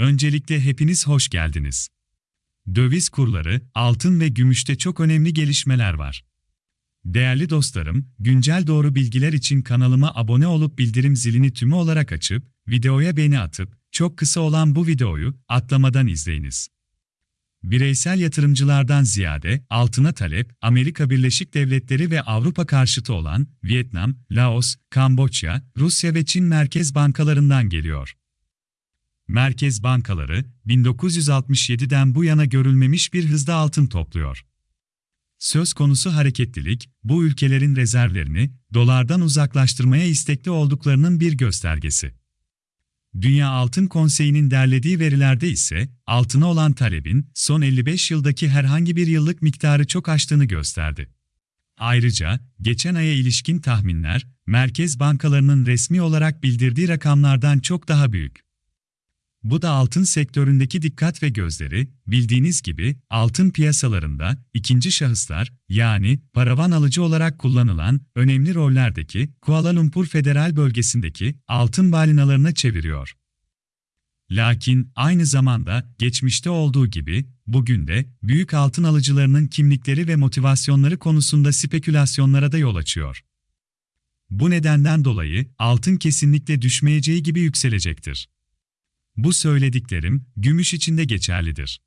Öncelikle hepiniz hoş geldiniz. Döviz kurları, altın ve gümüşte çok önemli gelişmeler var. Değerli dostlarım, güncel doğru bilgiler için kanalıma abone olup bildirim zilini tümü olarak açıp, videoya beğeni atıp, çok kısa olan bu videoyu atlamadan izleyiniz. Bireysel yatırımcılardan ziyade altına talep, Amerika Birleşik Devletleri ve Avrupa karşıtı olan Vietnam, Laos, Kamboçya, Rusya ve Çin merkez bankalarından geliyor. Merkez bankaları 1967'den bu yana görülmemiş bir hızda altın topluyor. Söz konusu hareketlilik, bu ülkelerin rezervlerini dolardan uzaklaştırmaya istekli olduklarının bir göstergesi. Dünya Altın Konseyi'nin derlediği verilerde ise altına olan talebin son 55 yıldaki herhangi bir yıllık miktarı çok aştığını gösterdi. Ayrıca geçen aya ilişkin tahminler merkez bankalarının resmi olarak bildirdiği rakamlardan çok daha büyük. Bu da altın sektöründeki dikkat ve gözleri, bildiğiniz gibi altın piyasalarında ikinci şahıslar yani paravan alıcı olarak kullanılan önemli rollerdeki Kuala Lumpur Federal Bölgesi'ndeki altın balinalarına çeviriyor. Lakin aynı zamanda geçmişte olduğu gibi bugün de büyük altın alıcılarının kimlikleri ve motivasyonları konusunda spekülasyonlara da yol açıyor. Bu nedenden dolayı altın kesinlikle düşmeyeceği gibi yükselecektir. Bu söylediklerim gümüş için de geçerlidir.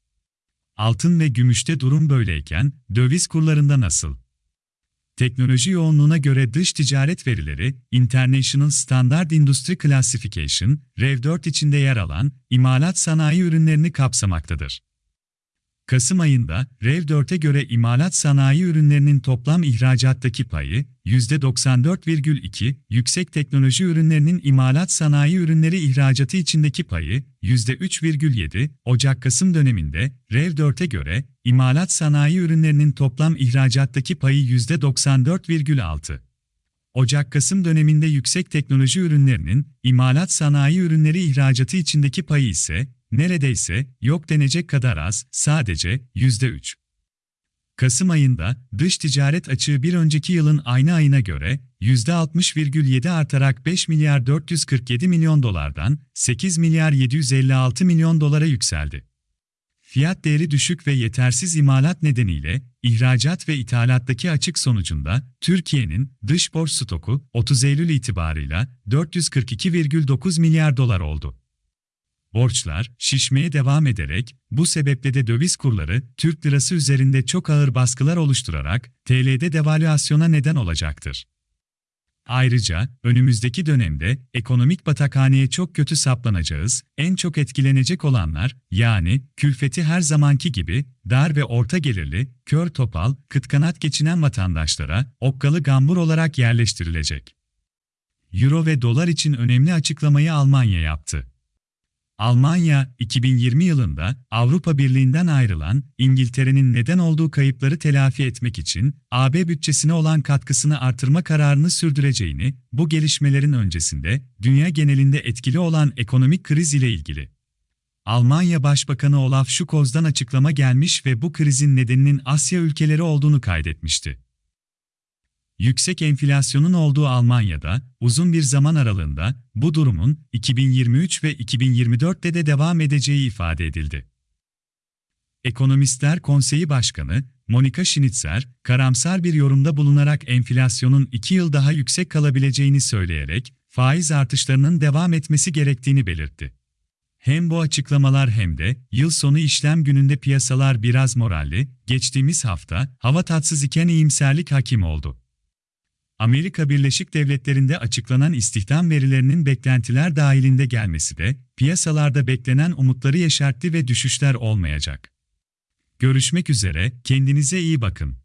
Altın ve gümüşte durum böyleyken döviz kurlarında nasıl? Teknoloji yoğunluğuna göre dış ticaret verileri, International Standard Industry Classification, REV4 içinde yer alan imalat sanayi ürünlerini kapsamaktadır. Kasım ayında REV4'e göre imalat sanayi ürünlerinin toplam ihracattaki payı %94,2, yüksek teknoloji ürünlerinin imalat sanayi ürünleri ihracatı içindeki payı %3,7, Ocak-Kasım döneminde REV4'e göre imalat sanayi ürünlerinin toplam ihracattaki payı %94,6. Ocak-Kasım döneminde yüksek teknoloji ürünlerinin imalat sanayi ürünleri ihracatı içindeki payı ise neredeyse yok denecek kadar az, sadece %3. Kasım ayında dış ticaret açığı bir önceki yılın aynı ayına göre %60,7 artarak 5 milyar 447 milyon dolardan 8 milyar 756 milyon dolara yükseldi. Fiyat değeri düşük ve yetersiz imalat nedeniyle ihracat ve ithalattaki açık sonucunda Türkiye'nin dış borç stoku 30 Eylül itibarıyla 442,9 milyar dolar oldu. Borçlar şişmeye devam ederek bu sebeple de döviz kurları Türk lirası üzerinde çok ağır baskılar oluşturarak TL'de devalüasyona neden olacaktır. Ayrıca önümüzdeki dönemde ekonomik batakhaneye çok kötü saplanacağız, en çok etkilenecek olanlar yani külfeti her zamanki gibi dar ve orta gelirli, kör topal, kıt kanat geçinen vatandaşlara okkalı gambur olarak yerleştirilecek. Euro ve dolar için önemli açıklamayı Almanya yaptı. Almanya, 2020 yılında Avrupa Birliği'nden ayrılan İngiltere'nin neden olduğu kayıpları telafi etmek için AB bütçesine olan katkısını artırma kararını sürdüreceğini, bu gelişmelerin öncesinde dünya genelinde etkili olan ekonomik kriz ile ilgili Almanya Başbakanı Olaf Scholz'dan açıklama gelmiş ve bu krizin nedeninin Asya ülkeleri olduğunu kaydetmişti. Yüksek enflasyonun olduğu Almanya'da uzun bir zaman aralığında bu durumun 2023 ve 2024'te de devam edeceği ifade edildi. Ekonomistler Konseyi Başkanı Monika Schnitzer, karamsar bir yorumda bulunarak enflasyonun 2 yıl daha yüksek kalabileceğini söyleyerek faiz artışlarının devam etmesi gerektiğini belirtti. Hem bu açıklamalar hem de yıl sonu işlem gününde piyasalar biraz moralli, geçtiğimiz hafta hava tatsız iken iyimserlik hakim oldu. Amerika Birleşik Devletleri'nde açıklanan istihdam verilerinin beklentiler dahilinde gelmesi de piyasalarda beklenen umutları yeşertti ve düşüşler olmayacak. Görüşmek üzere, kendinize iyi bakın.